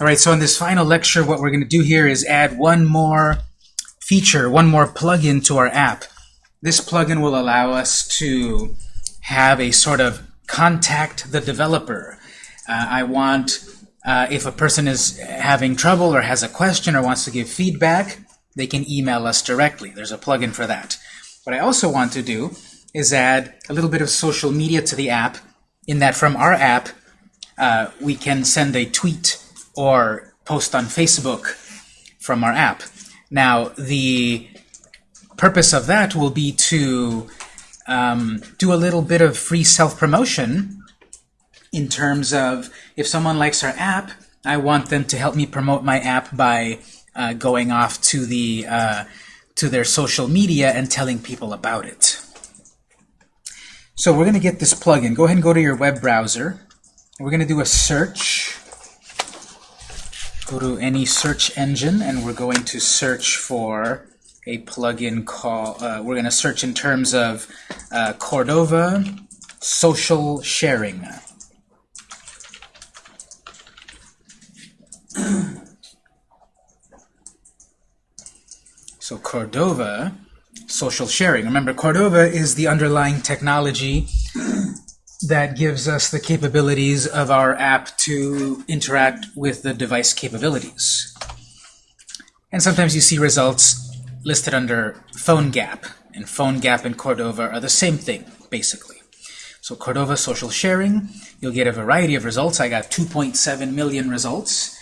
All right, so in this final lecture, what we're going to do here is add one more feature, one more plugin to our app. This plugin will allow us to have a sort of contact the developer. Uh, I want, uh, if a person is having trouble or has a question or wants to give feedback, they can email us directly. There's a plugin for that. What I also want to do is add a little bit of social media to the app in that from our app, uh, we can send a tweet or post on Facebook from our app. Now, the purpose of that will be to um, do a little bit of free self-promotion in terms of if someone likes our app, I want them to help me promote my app by uh, going off to the uh, to their social media and telling people about it. So we're going to get this plugin. Go ahead and go to your web browser. We're going to do a search. Go to any search engine, and we're going to search for a plugin called, uh, we're going to search in terms of uh, Cordova Social Sharing. so Cordova social sharing. Remember, Cordova is the underlying technology that gives us the capabilities of our app to interact with the device capabilities. And sometimes you see results listed under PhoneGap. And PhoneGap and Cordova are the same thing, basically. So Cordova social sharing, you'll get a variety of results. I got 2.7 million results.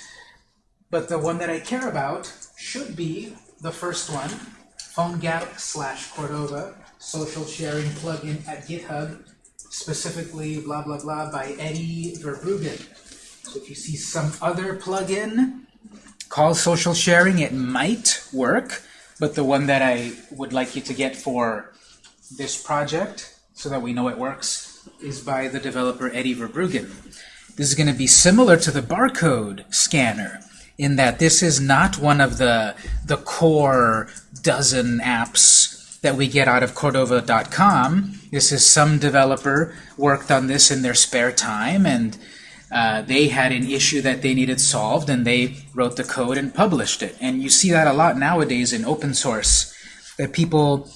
But the one that I care about should be the first one, PhoneGap slash Cordova social sharing plugin at GitHub, specifically blah blah blah by Eddie Verbruggen. So if you see some other plugin called social sharing, it might work, but the one that I would like you to get for this project, so that we know it works, is by the developer Eddie Verbruggen. This is going to be similar to the barcode scanner in that this is not one of the, the core dozen apps that we get out of Cordova.com. This is some developer worked on this in their spare time, and uh, they had an issue that they needed solved, and they wrote the code and published it. And you see that a lot nowadays in open source, that people,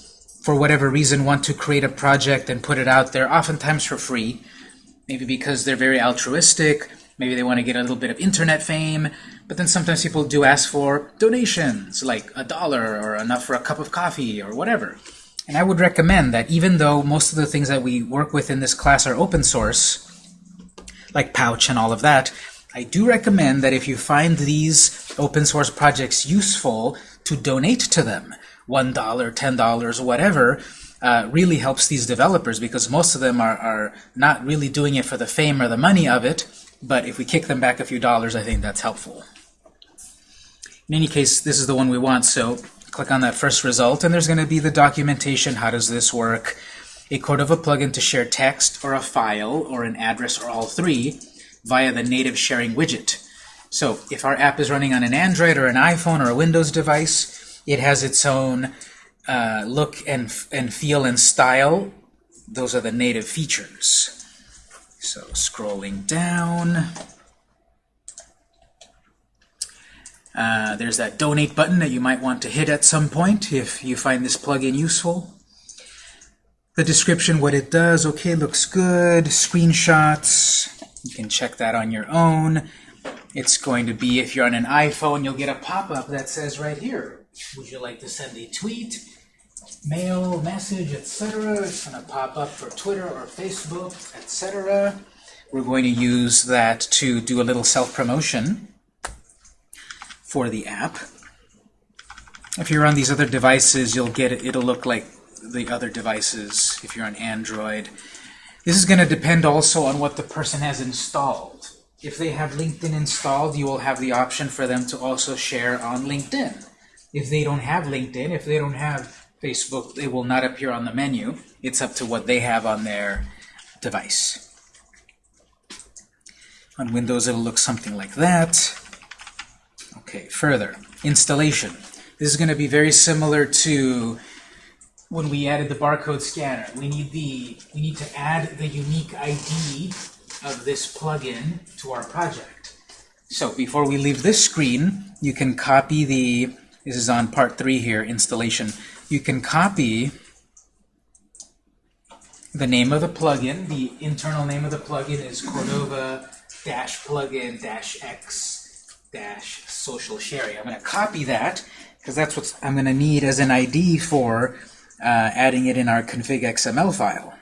for whatever reason, want to create a project and put it out there, oftentimes for free, maybe because they're very altruistic, maybe they want to get a little bit of internet fame, but then sometimes people do ask for donations, like a dollar or enough for a cup of coffee or whatever. And I would recommend that even though most of the things that we work with in this class are open source, like Pouch and all of that, I do recommend that if you find these open source projects useful, to donate to them. $1, $10, whatever, uh, really helps these developers because most of them are, are not really doing it for the fame or the money of it, but if we kick them back a few dollars, I think that's helpful. In any case, this is the one we want, so click on that first result, and there's going to be the documentation. How does this work? A Cordova plugin to share text or a file or an address or all three via the native sharing widget. So if our app is running on an Android or an iPhone or a Windows device, it has its own uh, look and, and feel and style. Those are the native features. So scrolling down. Uh, there's that donate button that you might want to hit at some point if you find this plugin useful. The description, what it does, okay, looks good. Screenshots, you can check that on your own. It's going to be, if you're on an iPhone, you'll get a pop-up that says right here, would you like to send a tweet, mail, message, etc. It's going to pop up for Twitter or Facebook, etc. We're going to use that to do a little self-promotion for the app. If you're on these other devices, you'll get it. It'll look like the other devices if you're on Android. This is going to depend also on what the person has installed. If they have LinkedIn installed, you will have the option for them to also share on LinkedIn. If they don't have LinkedIn, if they don't have Facebook, they will not appear on the menu. It's up to what they have on their device. On Windows, it'll look something like that. Okay, further, installation. This is going to be very similar to when we added the barcode scanner. We need the we need to add the unique ID of this plugin to our project. So before we leave this screen, you can copy the, this is on part three here, installation. You can copy the name of the plugin. The internal name of the plugin is Cordova dash plugin dash x dash social sharing. I'm going to copy that because that's what I'm going to need as an ID for uh, adding it in our config XML file.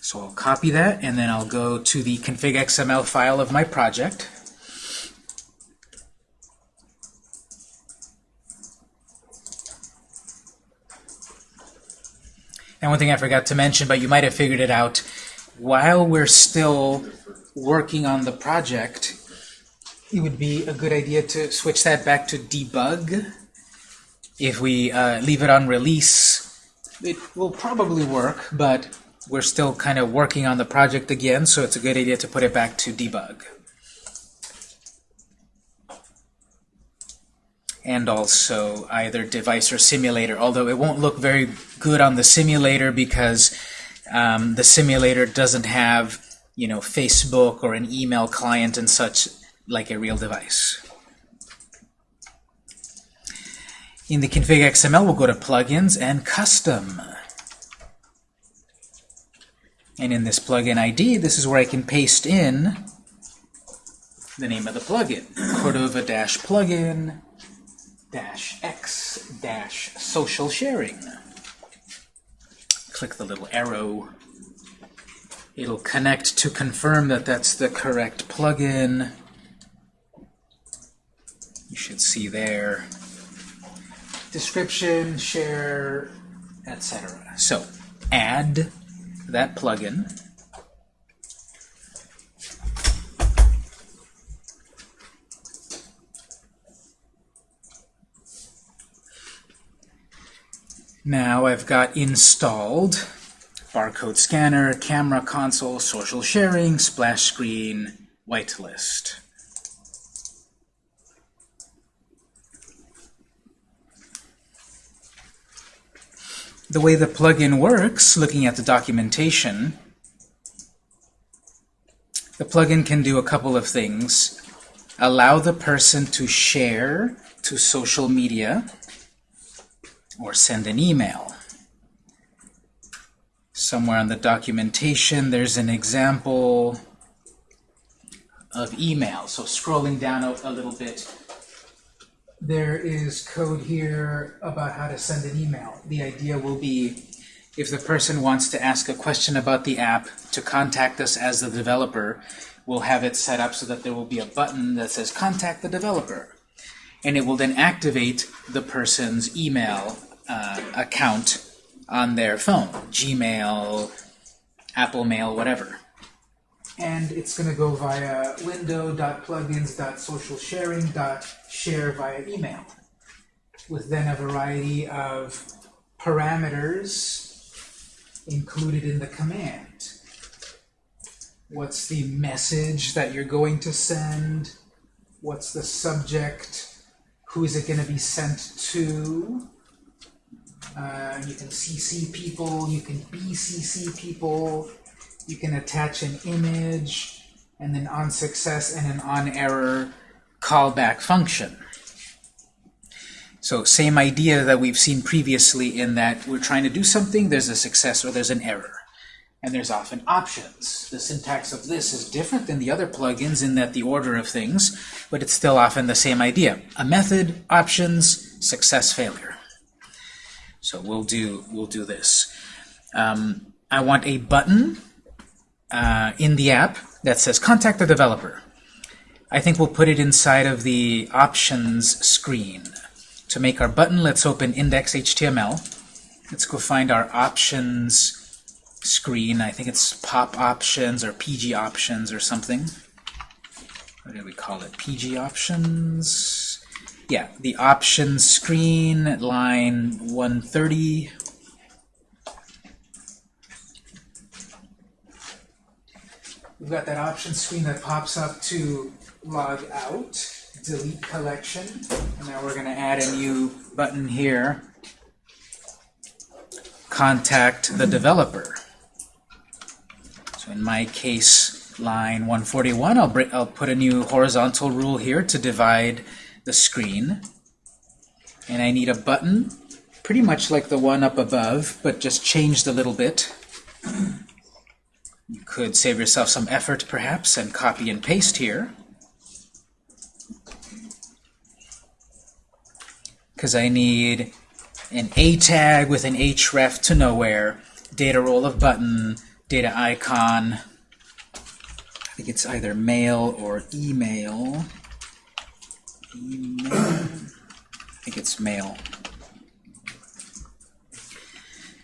So I'll copy that, and then I'll go to the config XML file of my project. And one thing I forgot to mention, but you might have figured it out, while we're still working on the project, it would be a good idea to switch that back to debug. If we uh, leave it on release, it will probably work, but we're still kind of working on the project again, so it's a good idea to put it back to debug. And also either device or simulator, although it won't look very good on the simulator because um, the simulator doesn't have you know, Facebook or an email client and such like a real device. In the config XML, we'll go to Plugins and Custom. And in this plugin ID, this is where I can paste in the name of the plugin, Cordova-plugin dash x dash social sharing. Click the little arrow. It'll connect to confirm that that's the correct plugin. You should see there. Description, share, etc. So, add that plugin. Now I've got installed barcode scanner, camera console, social sharing, splash screen, whitelist. The way the plugin works, looking at the documentation, the plugin can do a couple of things. Allow the person to share to social media, or send an email. Somewhere on the documentation, there's an example of email. So scrolling down a, a little bit, there is code here about how to send an email. The idea will be if the person wants to ask a question about the app to contact us as the developer, we'll have it set up so that there will be a button that says contact the developer. And it will then activate the person's email uh, account on their phone, Gmail, Apple Mail, whatever. And it's going to go via window.plugins.socialsharing.share via email, with then a variety of parameters included in the command. What's the message that you're going to send? What's the subject? Who is it going to be sent to? Uh, you can CC people, you can BCC people, you can attach an image, and then on success and an on error callback function. So same idea that we've seen previously in that we're trying to do something, there's a success or there's an error. And there's often options. The syntax of this is different than the other plugins in that the order of things, but it's still often the same idea. A method, options, success, failure. So we'll do we'll do this. Um, I want a button uh, in the app that says contact the developer. I think we'll put it inside of the options screen. To make our button, let's open index.html. Let's go find our options screen. I think it's pop options or PG options or something. What do we call it? PG options yeah, the options screen, line 130. We've got that option screen that pops up to log out, delete collection, and now we're going to add a new button here, contact the developer. So in my case, line 141, I'll, I'll put a new horizontal rule here to divide the screen. And I need a button, pretty much like the one up above, but just changed a little bit. You could save yourself some effort, perhaps, and copy and paste here. Because I need an A tag with an href to nowhere, data role of button, data icon. I think it's either mail or email. Email. I think it's mail.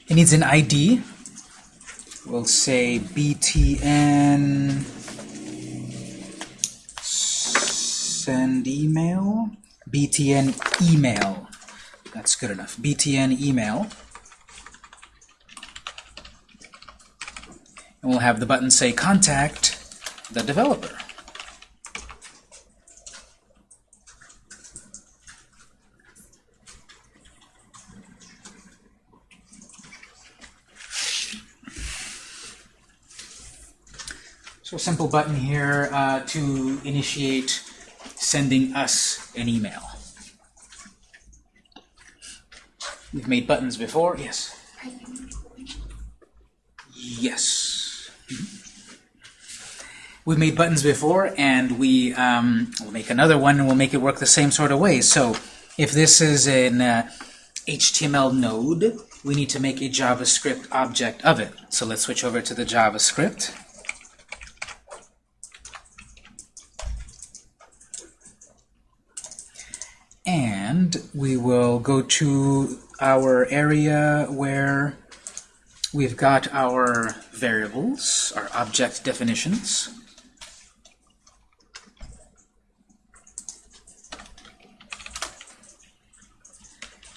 It needs an ID. We'll say btn send email. btn email. That's good enough. btn email. And we'll have the button say contact the developer. So a simple button here uh, to initiate sending us an email. We've made buttons before. Yes. Yes. We've made buttons before, and we um, will make another one, and we'll make it work the same sort of way. So if this is an uh, HTML node, we need to make a JavaScript object of it. So let's switch over to the JavaScript. And we will go to our area where we've got our variables, our object definitions.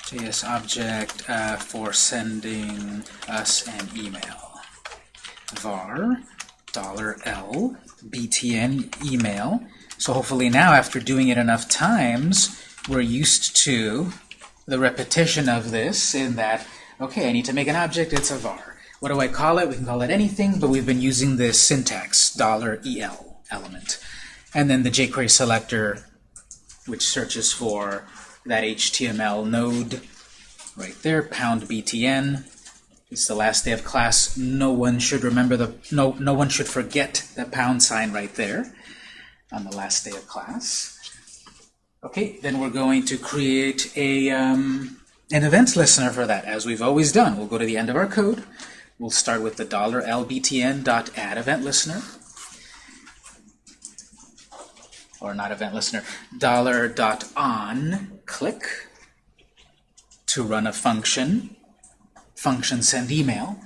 JS object uh, for sending us an email. var $L btn email. So hopefully now, after doing it enough times, we're used to the repetition of this in that, okay, I need to make an object, it's a var. What do I call it? We can call it anything, but we've been using this syntax, $EL element. And then the jQuery selector, which searches for that HTML node right there, pound btn. It's the last day of class. No one should remember the, no, no one should forget the pound sign right there on the last day of class. Okay, then we're going to create a, um, an events listener for that, as we've always done. We'll go to the end of our code. We'll start with the $lbtn.add event listener. Or not event listener, $on click to run a function, function send email,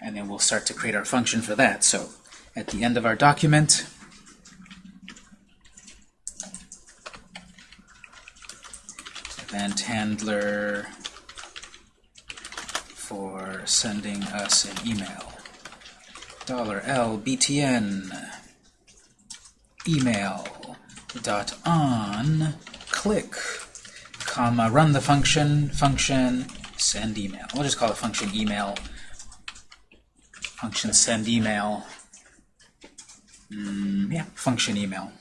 and then we'll start to create our function for that. So at the end of our document, event handler for sending us an email. $L btn email dot on click comma run the function function send email. We'll just call it function email function send email. Mm, yeah, function email.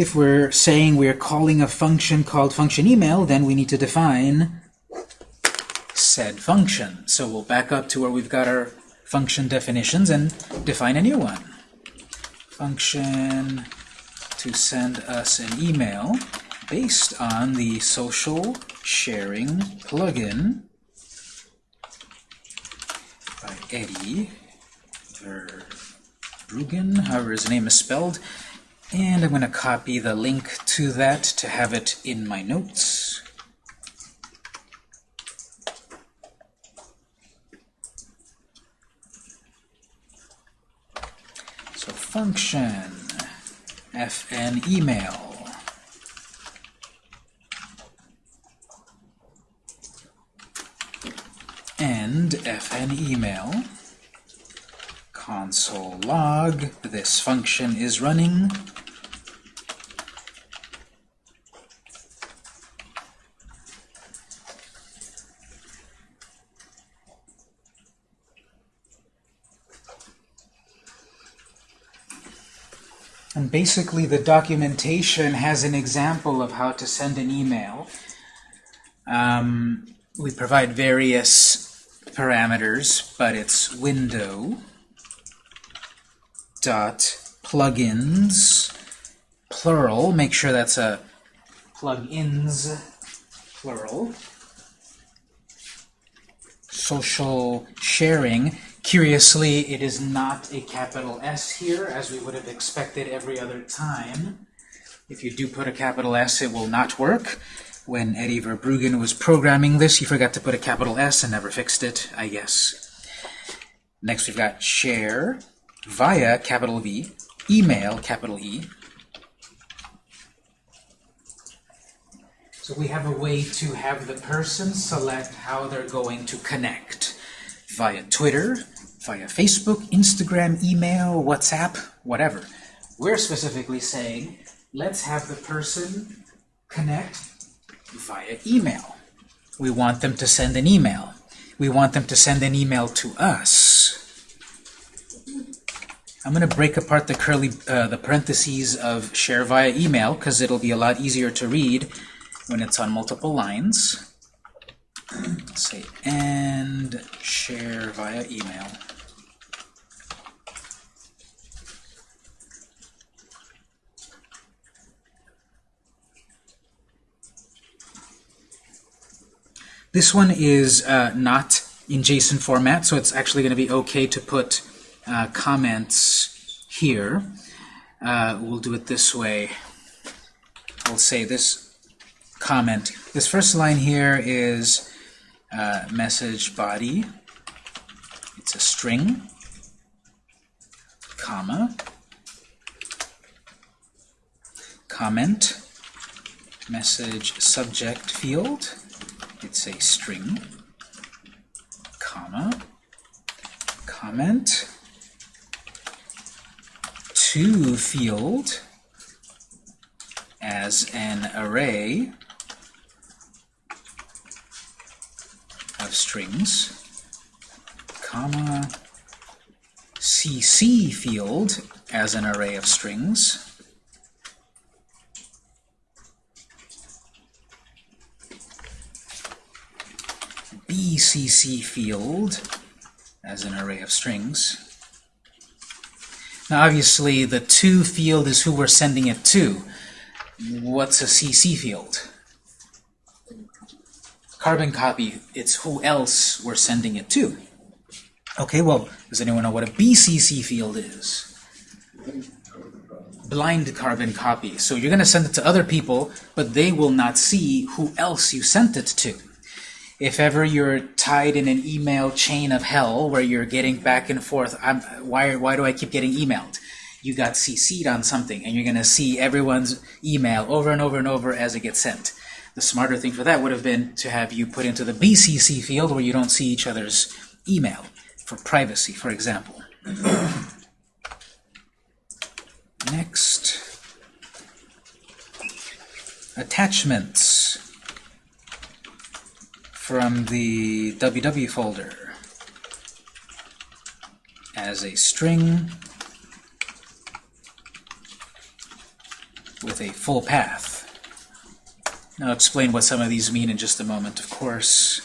If we're saying we're calling a function called function email, then we need to define said function. So we'll back up to where we've got our function definitions and define a new one. Function to send us an email based on the social sharing plugin by Eddie Verbruggen, however his name is spelled. And I'm going to copy the link to that to have it in my notes. So function fn email and fn email console log this function is running And basically the documentation has an example of how to send an email. Um, we provide various parameters, but it's window dot plugins plural. Make sure that's a plugins plural. Social sharing. Curiously, it is not a capital S here, as we would have expected every other time. If you do put a capital S, it will not work. When Eddie Verbruggen was programming this, he forgot to put a capital S and never fixed it, I guess. Next, we've got share via capital V, email, capital E. So we have a way to have the person select how they're going to connect via Twitter, via Facebook, Instagram, email, WhatsApp, whatever. We're specifically saying, let's have the person connect via email. We want them to send an email. We want them to send an email to us. I'm going to break apart the curly, uh, the parentheses of share via email because it'll be a lot easier to read when it's on multiple lines. Let's say and share via email. This one is uh, not in JSON format, so it's actually going to be okay to put uh, comments here. Uh, we'll do it this way. I'll say this comment. This first line here is uh, message body. It's a string, comma, comment, message subject field. It's a string, comma, comment, field as an array of strings, comma, cc field as an array of strings, bcc field as an array of strings. Now obviously the to field is who we're sending it to. What's a cc field? Carbon copy, it's who else we're sending it to. Okay, well, does anyone know what a BCC field is? Blind carbon copy. So you're going to send it to other people, but they will not see who else you sent it to. If ever you're tied in an email chain of hell where you're getting back and forth, I'm, why, why do I keep getting emailed? You got CC'd on something, and you're going to see everyone's email over and over and over as it gets sent. The smarter thing for that would have been to have you put into the BCC field where you don't see each other's email, for privacy, for example. Next. Attachments from the www folder as a string with a full path. I'll explain what some of these mean in just a moment, of course.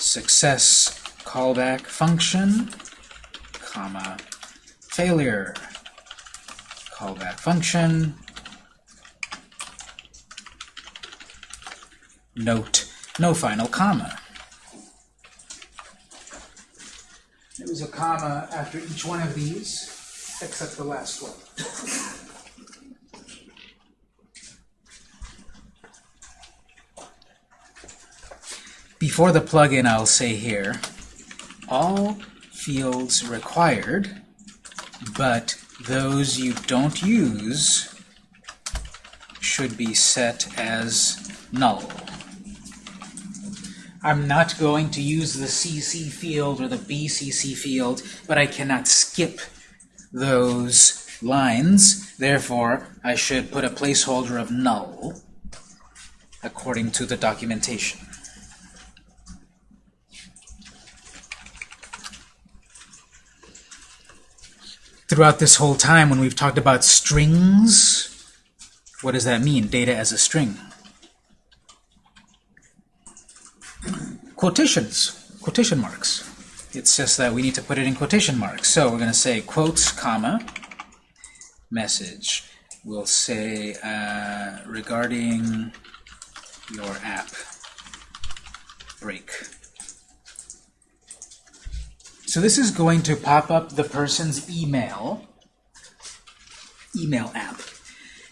Success callback function, comma, failure callback function, note, no final comma. There was a comma after each one of these, except the last one. Before the plugin, I'll say here, all fields required, but those you don't use should be set as null. I'm not going to use the CC field or the BCC field, but I cannot skip those lines. Therefore, I should put a placeholder of null according to the documentation. throughout this whole time when we've talked about strings, what does that mean, data as a string? Quotations, quotation marks. It's just that we need to put it in quotation marks. So we're going to say quotes, comma, message. We'll say uh, regarding your app break. So this is going to pop up the person's email, email app,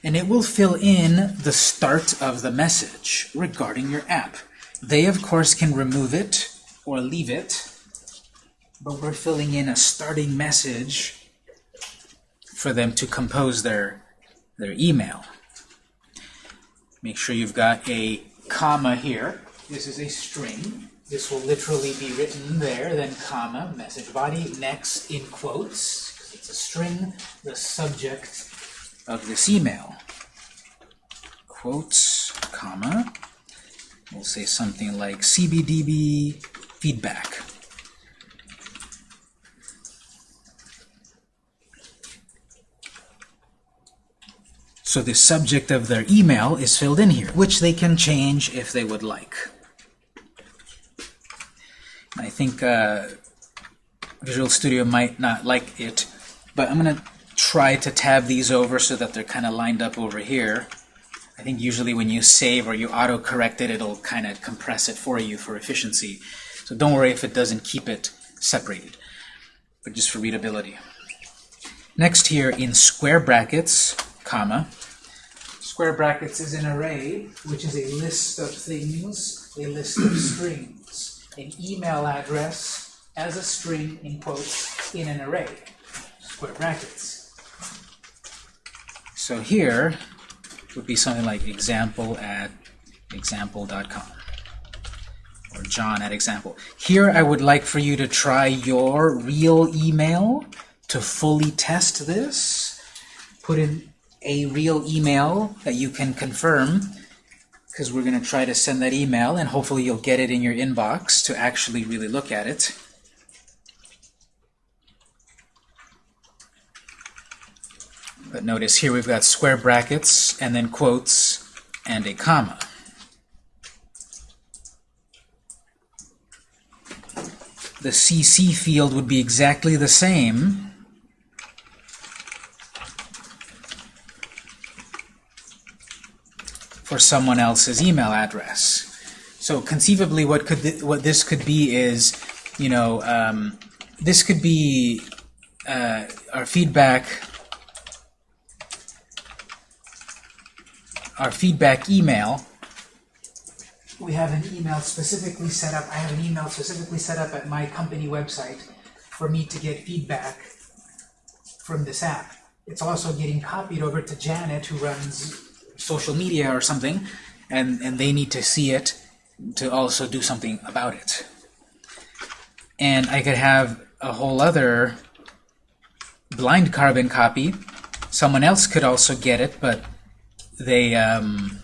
and it will fill in the start of the message regarding your app. They, of course, can remove it or leave it, but we're filling in a starting message for them to compose their, their email. Make sure you've got a comma here. This is a string. This will literally be written there, then comma, message body, next in quotes, because it's a string, the subject of this email. Quotes, comma, we'll say something like CBDB feedback. So the subject of their email is filled in here, which they can change if they would like. I think uh, Visual Studio might not like it, but I'm going to try to tab these over so that they're kind of lined up over here. I think usually when you save or you auto-correct it, it'll kind of compress it for you for efficiency. So don't worry if it doesn't keep it separated, but just for readability. Next here in square brackets, comma, square brackets is an array, which is a list of things, a list of strings, an email address as a string in quotes in an array, square brackets. So here would be something like example at example.com or John at example. Here I would like for you to try your real email to fully test this. Put in a real email that you can confirm because we're going to try to send that email and hopefully you'll get it in your inbox to actually really look at it. But notice here we've got square brackets and then quotes and a comma. The CC field would be exactly the same for someone else's email address. So conceivably, what could th what this could be is, you know, um, this could be uh, our feedback our feedback email, we have an email specifically set up, I have an email specifically set up at my company website for me to get feedback from this app. It's also getting copied over to Janet, who runs social media or something, and, and they need to see it to also do something about it. And I could have a whole other blind carbon copy. Someone else could also get it, but they um,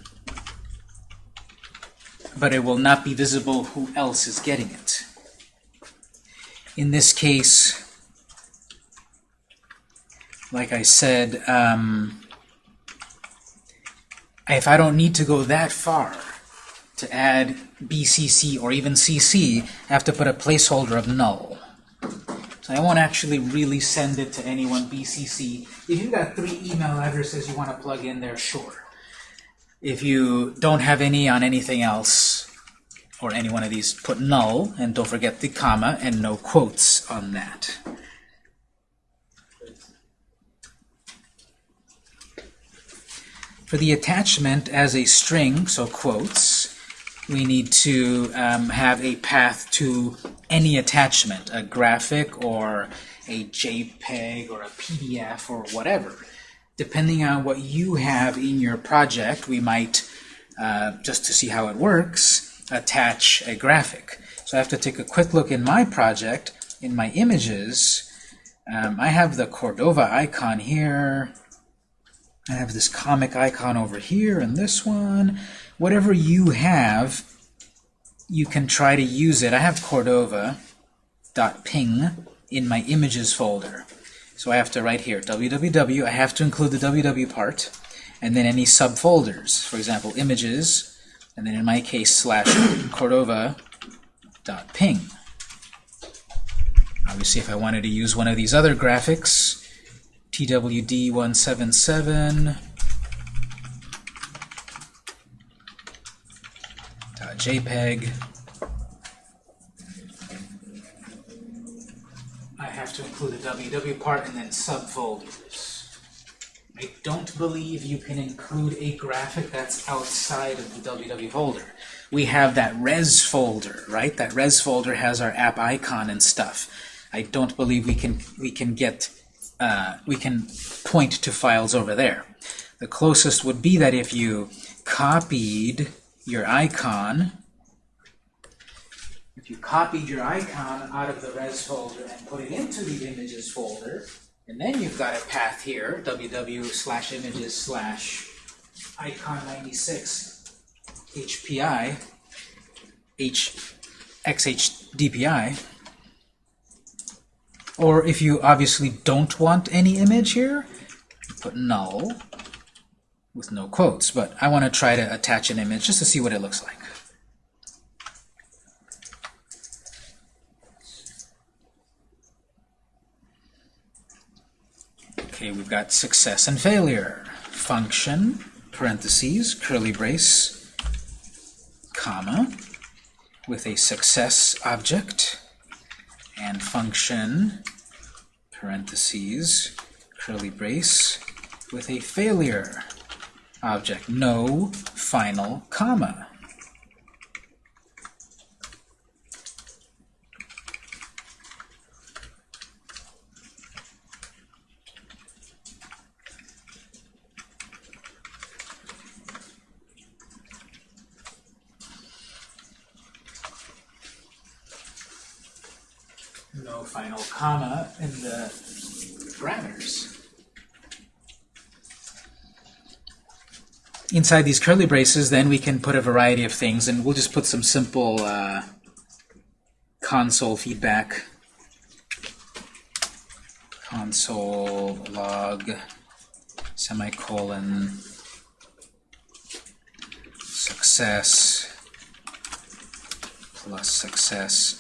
but it will not be visible who else is getting it. In this case, like I said, um, if I don't need to go that far to add BCC or even CC, I have to put a placeholder of null. So I won't actually really send it to anyone BCC. If you've got three email addresses you want to plug in there, sure. If you don't have any on anything else, or any one of these, put null, and don't forget the comma, and no quotes on that. For the attachment as a string, so quotes, we need to um, have a path to any attachment, a graphic or a JPEG or a PDF or whatever depending on what you have in your project, we might, uh, just to see how it works, attach a graphic. So I have to take a quick look in my project, in my images. Um, I have the Cordova icon here. I have this comic icon over here and this one. Whatever you have, you can try to use it. I have Cordova.ping in my images folder. So I have to write here www. I have to include the www part, and then any subfolders. For example, images, and then in my case slash Cordova dot ping. Obviously, if I wanted to use one of these other graphics, TWD177 JPEG. I have to include the WW part and then subfolders. I don't believe you can include a graphic that's outside of the WW folder. We have that res folder, right? That res folder has our app icon and stuff. I don't believe we can we can get uh, we can point to files over there. The closest would be that if you copied your icon, if you copied your icon out of the res folder and put it into the images folder, and then you've got a path here, www slash images slash icon 96 HPI, H, XHDPI, or if you obviously don't want any image here, put null with no quotes, but I want to try to attach an image just to see what it looks like. Okay, we've got success and failure. Function, parentheses, curly brace, comma, with a success object, and function, parentheses, curly brace, with a failure object. No final comma. No final comma in the parameters. Inside these curly braces, then we can put a variety of things, and we'll just put some simple uh, console feedback. Console log semicolon success plus success.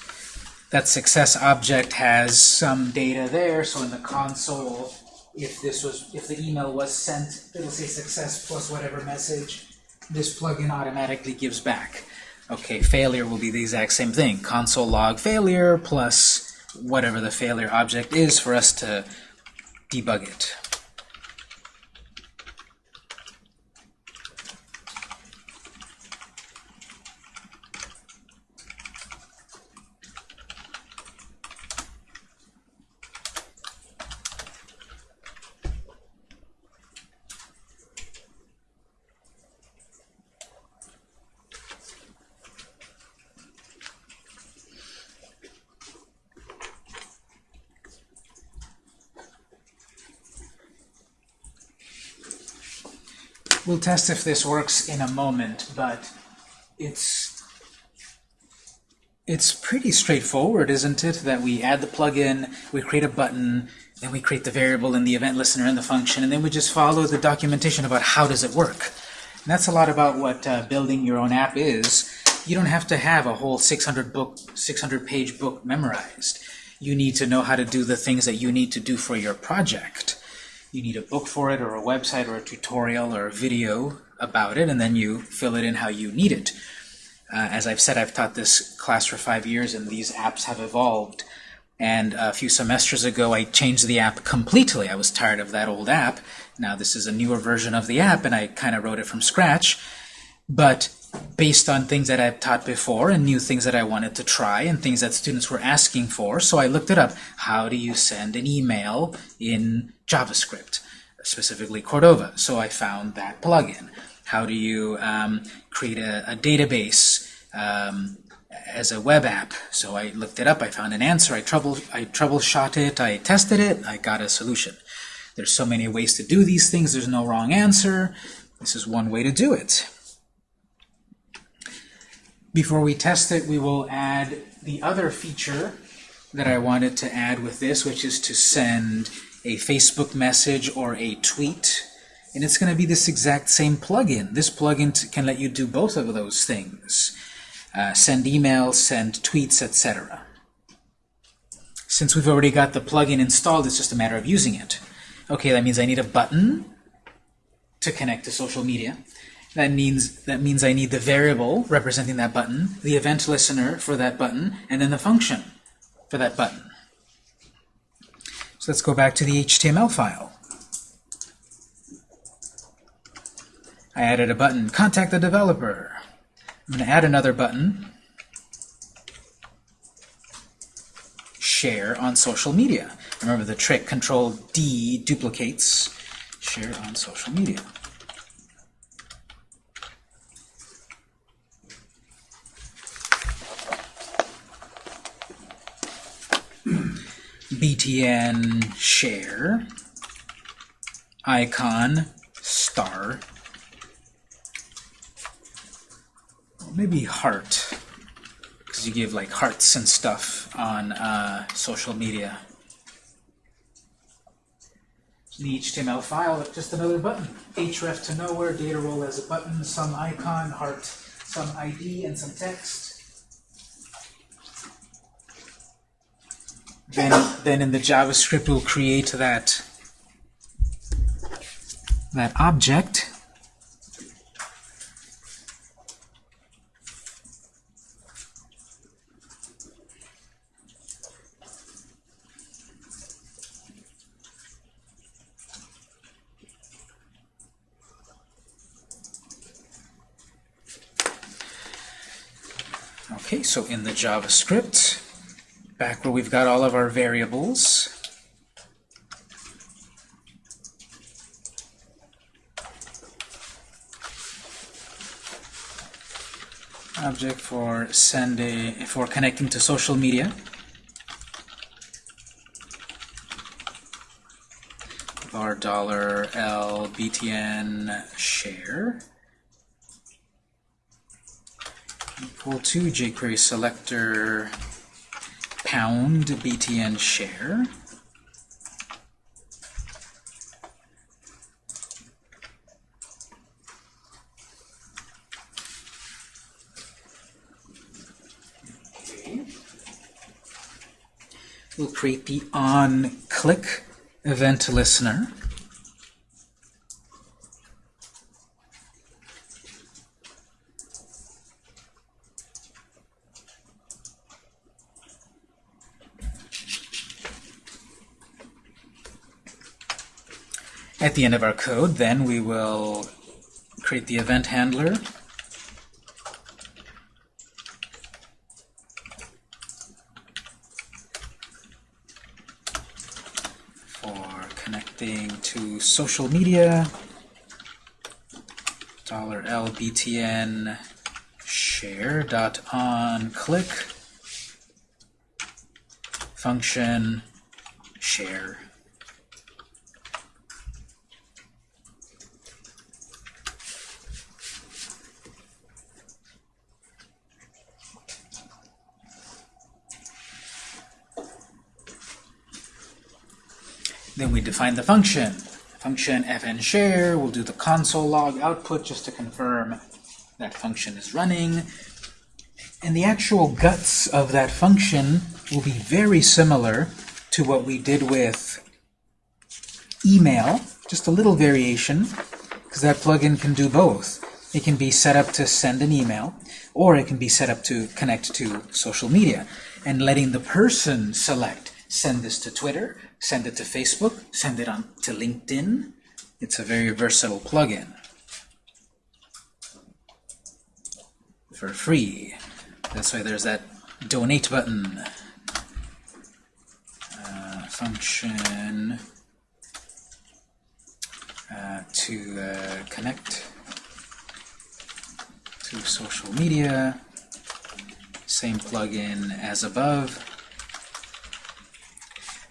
That success object has some data there, so in the console if this was, if the email was sent, it'll say success plus whatever message this plugin automatically gives back. Okay, failure will be the exact same thing. Console log failure plus whatever the failure object is for us to debug it. We'll test if this works in a moment, but it's it's pretty straightforward, isn't it? That we add the plugin, we create a button, then we create the variable and the event listener and the function, and then we just follow the documentation about how does it work. And that's a lot about what uh, building your own app is. You don't have to have a whole 600 book, 600 page book memorized. You need to know how to do the things that you need to do for your project you need a book for it or a website or a tutorial or a video about it, and then you fill it in how you need it. Uh, as I've said, I've taught this class for five years, and these apps have evolved. And a few semesters ago, I changed the app completely. I was tired of that old app. Now this is a newer version of the app, and I kind of wrote it from scratch. But based on things that I've taught before and new things that I wanted to try and things that students were asking for. So I looked it up. How do you send an email in JavaScript, specifically Cordova? So I found that plugin. How do you um, create a, a database um, as a web app? So I looked it up. I found an answer. I, trouble, I troubleshot it. I tested it. I got a solution. There's so many ways to do these things. There's no wrong answer. This is one way to do it. Before we test it, we will add the other feature that I wanted to add with this, which is to send a Facebook message or a tweet, and it's going to be this exact same plugin. This plugin can let you do both of those things. Uh, send emails, send tweets, etc. Since we've already got the plugin installed, it's just a matter of using it. Okay, that means I need a button to connect to social media. That means that means I need the variable representing that button, the event listener for that button, and then the function for that button. So let's go back to the HTML file. I added a button, contact the developer. I'm going to add another button, share on social media. Remember the trick, Control D duplicates share on social media. Btn share icon star maybe heart because you give like hearts and stuff on uh, social media. The HTML file just another button. Href to nowhere data role as a button some icon heart some ID and some text then then in the JavaScript we'll create that that object. Okay, so in the JavaScript, back where we've got all of our variables. Object for sending for connecting to social media. Var dollar $L BTN share equal to jQuery selector pound btn share. We'll create the on-click event listener. At the end of our code, then, we will create the event handler. For connecting to social media, dollar $LBTN share dot on click function share. We define the function. Function fn share, we'll do the console log output just to confirm that function is running. And the actual guts of that function will be very similar to what we did with email, just a little variation, because that plugin can do both. It can be set up to send an email, or it can be set up to connect to social media, and letting the person select, send this to Twitter, send it to Facebook, send it on to LinkedIn. It's a very versatile plugin for free. That's why there's that donate button. Uh, function uh, to uh, connect to social media. Same plugin as above.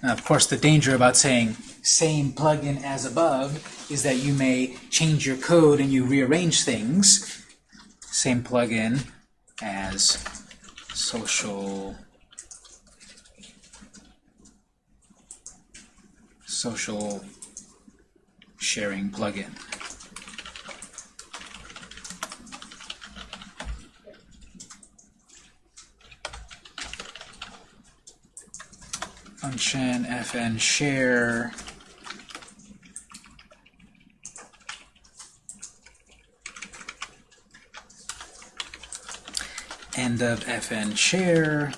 Now, of course, the danger about saying same plugin as above is that you may change your code and you rearrange things. Same plugin as social social sharing plugin. Function fn share. End of fn share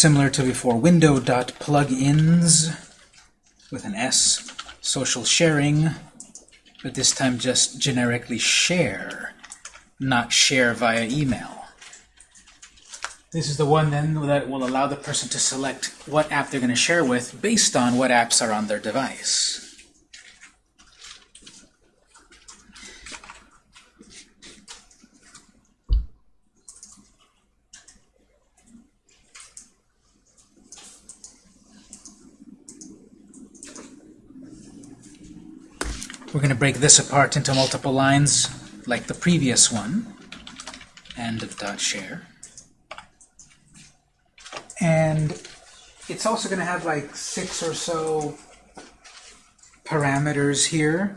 similar to before window.plugins with an S, social sharing, but this time just generically share, not share via email. This is the one then that will allow the person to select what app they're going to share with based on what apps are on their device. Break this apart into multiple lines like the previous one. End of dot share. And it's also going to have like six or so parameters here,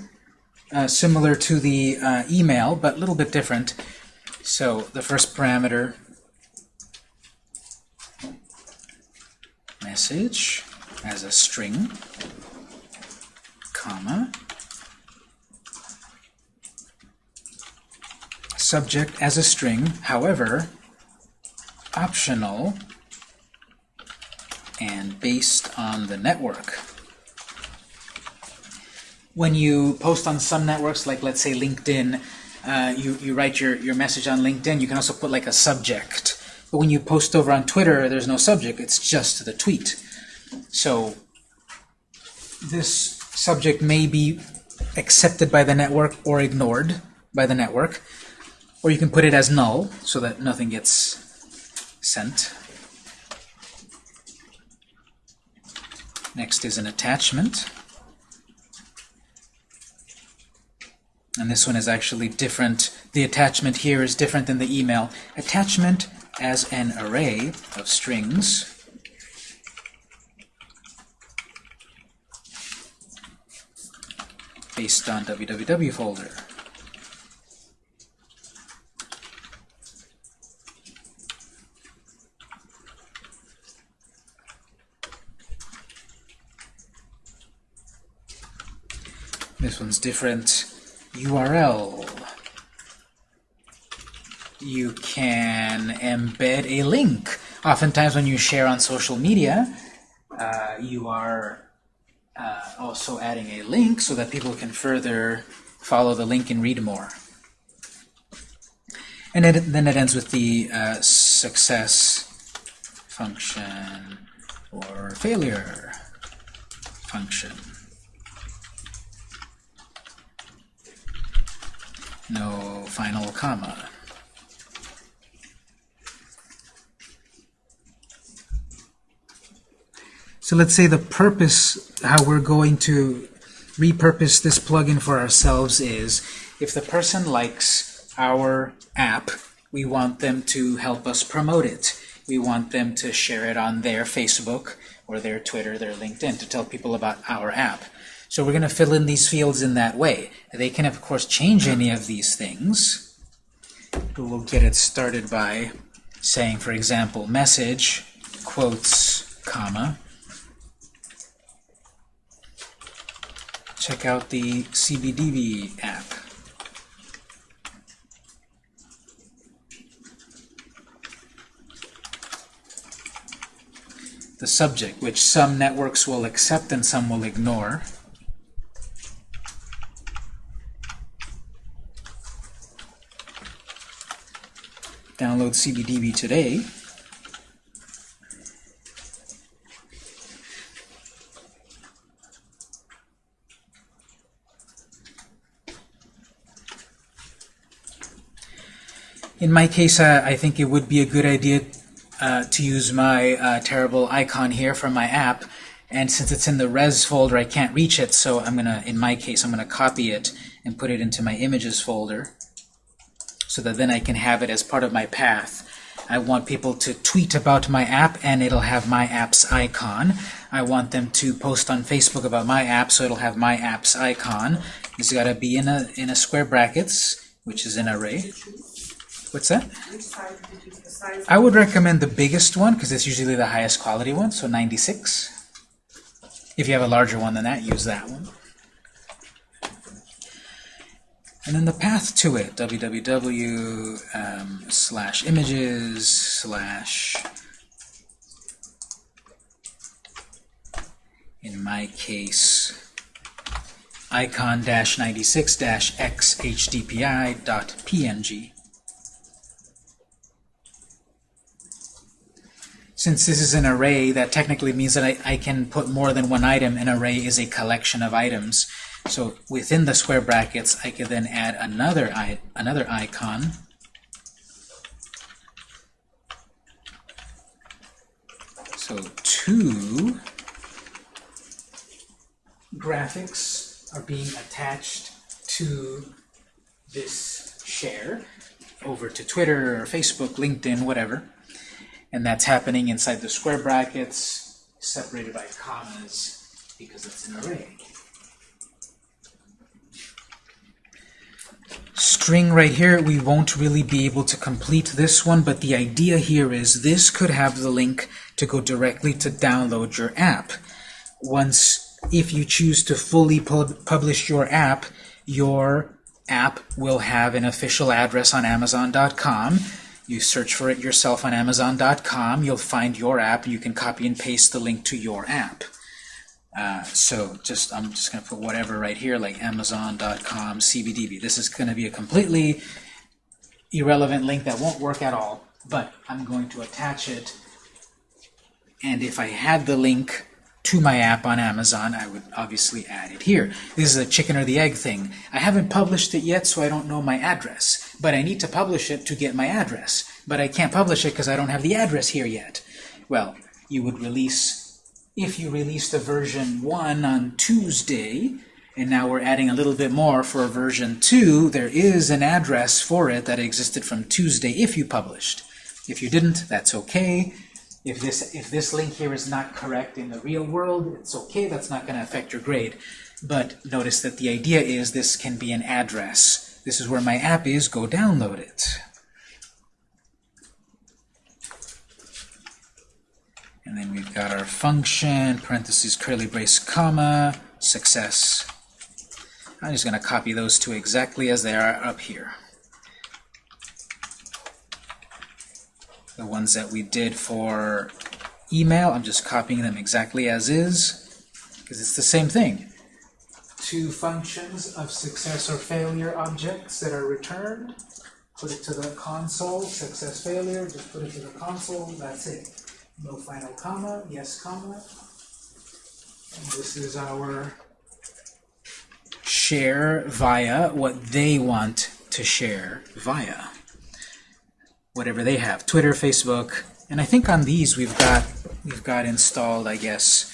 uh, similar to the uh, email, but a little bit different. So the first parameter, message as a string, comma, subject as a string, however, optional and based on the network. When you post on some networks, like let's say LinkedIn, uh, you, you write your, your message on LinkedIn, you can also put like a subject. But when you post over on Twitter, there's no subject, it's just the tweet. So this subject may be accepted by the network or ignored by the network. Or you can put it as null so that nothing gets sent. Next is an attachment. And this one is actually different. The attachment here is different than the email. Attachment as an array of strings based on www folder. This one's different. URL. You can embed a link. Oftentimes when you share on social media, uh, you are uh, also adding a link so that people can further follow the link and read more. And it, then it ends with the uh, success function or failure function. No final comma. So let's say the purpose, how we're going to repurpose this plugin for ourselves is, if the person likes our app, we want them to help us promote it. We want them to share it on their Facebook or their Twitter, their LinkedIn, to tell people about our app. So we're going to fill in these fields in that way. They can, of course, change any of these things. But we'll get it started by saying, for example, message, quotes, comma, check out the CBDB app. the subject, which some networks will accept and some will ignore. Download CBDB today. In my case, uh, I think it would be a good idea uh, to use my uh, terrible icon here from my app. And since it's in the res folder, I can't reach it, so I'm gonna, in my case, I'm gonna copy it and put it into my images folder so that then I can have it as part of my path. I want people to tweet about my app and it'll have my app's icon. I want them to post on Facebook about my app so it'll have my app's icon. It's got to be in a in a square brackets, which is an array. What's that? I would recommend the biggest one because it's usually the highest quality one, so 96. If you have a larger one than that, use that one. And then the path to it, www um, slash images slash, in my case, icon dash 96 dash x hdpi dot png. Since this is an array, that technically means that I, I can put more than one item. An array is a collection of items. So within the square brackets, I can then add another, another icon. So two graphics are being attached to this share over to Twitter or Facebook, LinkedIn, whatever. And that's happening inside the square brackets, separated by commas, because it's an array. String right here, we won't really be able to complete this one, but the idea here is this could have the link to go directly to download your app. Once, if you choose to fully pub publish your app, your app will have an official address on Amazon.com you search for it yourself on Amazon.com, you'll find your app, you can copy and paste the link to your app. Uh, so just I'm just going to put whatever right here, like Amazon.com CBDB. This is going to be a completely irrelevant link that won't work at all, but I'm going to attach it. And if I had the link to my app on Amazon, I would obviously add it here. This is a chicken or the egg thing. I haven't published it yet, so I don't know my address. But I need to publish it to get my address. But I can't publish it because I don't have the address here yet. Well, you would release, if you released a version 1 on Tuesday, and now we're adding a little bit more for version 2, there is an address for it that existed from Tuesday if you published. If you didn't, that's okay. If this, if this link here is not correct in the real world, it's okay, that's not going to affect your grade. But notice that the idea is this can be an address. This is where my app is, go download it. And then we've got our function, parentheses, curly brace, comma, success. I'm just going to copy those two exactly as they are up here. the ones that we did for email. I'm just copying them exactly as is, because it's the same thing. Two functions of success or failure objects that are returned. Put it to the console, success, failure, just put it to the console, that's it. No final comma, yes comma. And this is our share via what they want to share via whatever they have, Twitter, Facebook, and I think on these we've got we've got installed, I guess.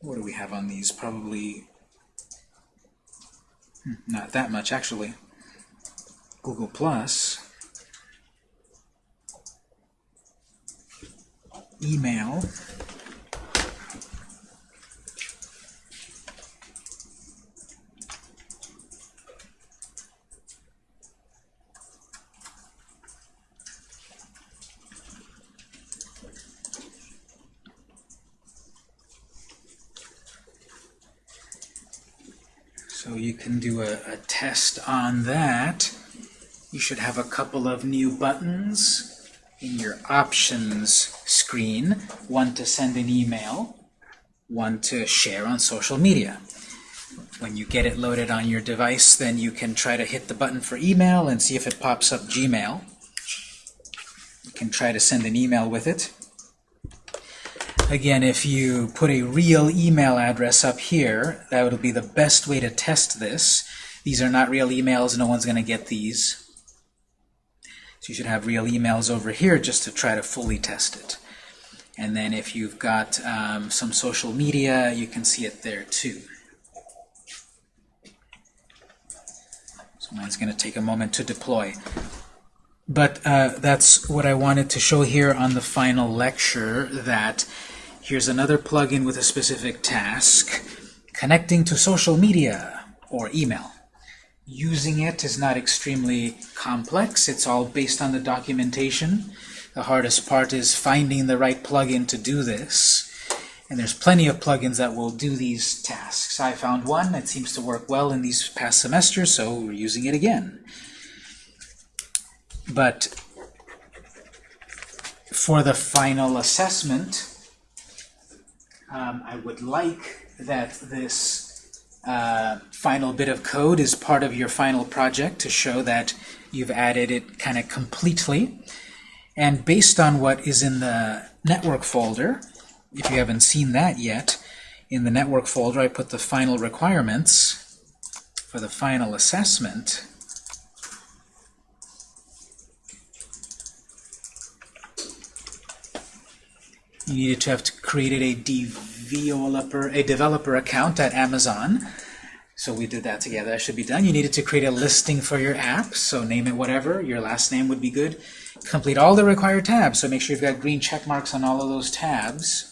What do we have on these? Probably hmm, not that much actually. Google Plus, email, So you can do a, a test on that. You should have a couple of new buttons in your options screen. one to send an email, one to share on social media. When you get it loaded on your device, then you can try to hit the button for email and see if it pops up Gmail. You can try to send an email with it. Again, if you put a real email address up here, that would be the best way to test this. These are not real emails, no one's going to get these. So you should have real emails over here just to try to fully test it. And then if you've got um, some social media, you can see it there too. So mine's going to take a moment to deploy. But uh, that's what I wanted to show here on the final lecture, that here's another plugin with a specific task, connecting to social media or email. Using it is not extremely complex. It's all based on the documentation. The hardest part is finding the right plugin to do this. And there's plenty of plugins that will do these tasks. I found one that seems to work well in these past semesters, so we're using it again. But for the final assessment, um, I would like that this uh, final bit of code is part of your final project to show that you've added it kind of completely. And based on what is in the network folder, if you haven't seen that yet, in the network folder I put the final requirements for the final assessment. You needed to have created a developer, a developer account at Amazon. So we did that together. That should be done. You needed to create a listing for your app, so name it whatever. Your last name would be good. Complete all the required tabs, so make sure you've got green check marks on all of those tabs.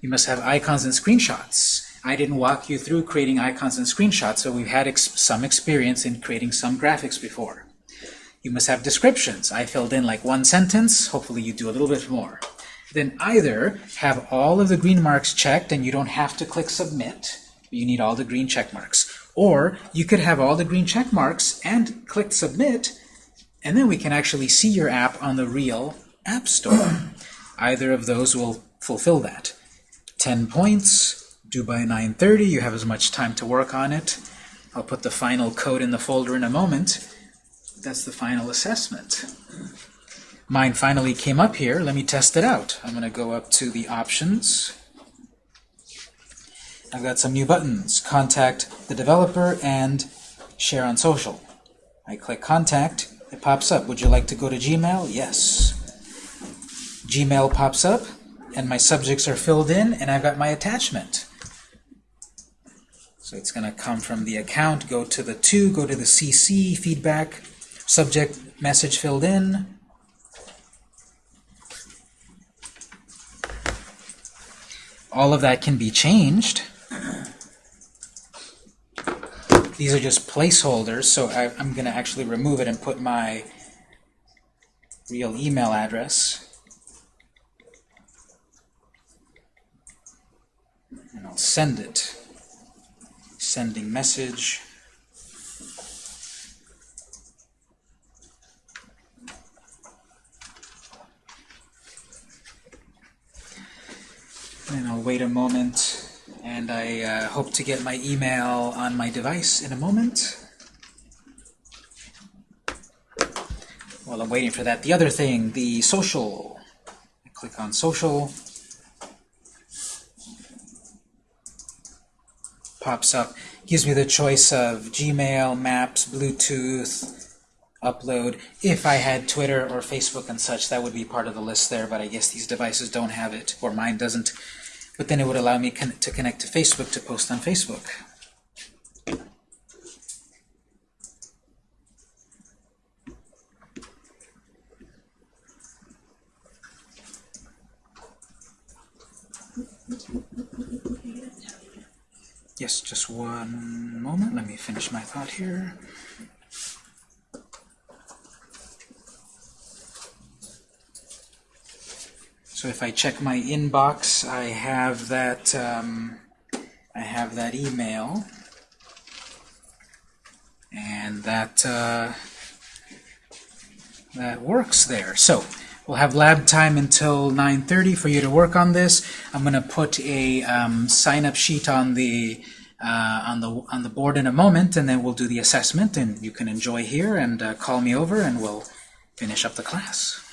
You must have icons and screenshots. I didn't walk you through creating icons and screenshots, so we've had ex some experience in creating some graphics before. You must have descriptions. I filled in like one sentence. Hopefully you do a little bit more then either have all of the green marks checked and you don't have to click submit, you need all the green check marks. Or you could have all the green check marks and click submit, and then we can actually see your app on the real App Store. either of those will fulfill that. 10 points, due by 9.30, you have as much time to work on it. I'll put the final code in the folder in a moment. That's the final assessment. Mine finally came up here. Let me test it out. I'm going to go up to the options. I've got some new buttons. Contact the developer and share on social. I click contact. It pops up. Would you like to go to Gmail? Yes. Gmail pops up and my subjects are filled in and I've got my attachment. So it's going to come from the account, go to the to, go to the CC, feedback, subject message filled in, all of that can be changed. These are just placeholders, so I, am going to actually remove it and put my real email address. And I'll send it. Sending message. And I'll wait a moment, and I uh, hope to get my email on my device in a moment. While I'm waiting for that, the other thing, the social. I click on social. Pops up. Gives me the choice of Gmail, Maps, Bluetooth, upload. If I had Twitter or Facebook and such, that would be part of the list there, but I guess these devices don't have it, or mine doesn't. But then it would allow me con to connect to Facebook to post on Facebook. Yes, just one moment. Let me finish my thought here. So if I check my inbox, I have that um, I have that email, and that uh, that works there. So We'll have lab time until 9.30 for you to work on this. I'm going to put a um, sign-up sheet on the uh, on the on the board in a moment, and then we'll do the assessment, and you can enjoy here and uh, call me over, and we'll finish up the class.